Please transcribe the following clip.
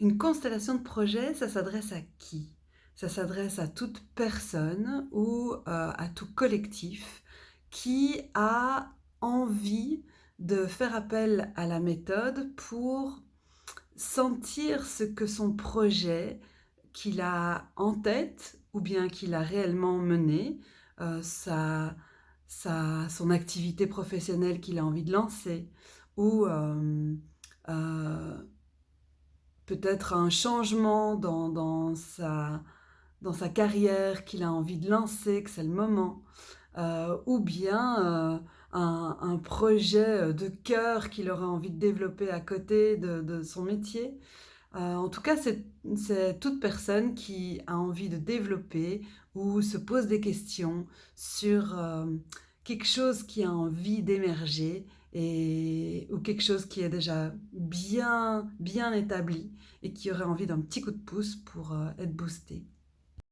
Une constellation de projets, ça s'adresse à qui? Ça s'adresse à toute personne ou, heu, à tout collectif qui a envie de faire appel à la méthode pour sentir ce que son projet qu'il a en tête ou bien qu'il a réellement mené, heu, sa son activité professionnelle qu'il a envie de lancer ou, heu Peut-être un changement dans dans sa dans sa carrière qu'il a envie de lancer, que c'est le moment, heu, ou bien, heu, un projet, heu, de cœur qu'il aurait envie de développer à côté de son métier. En tout cas, c'est toute personne qui a envie de développer ou se pose des questions sur, quelque chose qui a envie d'émerger ou quelque chose qui est déjà bien bien établi et qui aurait envie d'un petit coup de pouce pour, heu, être boosté.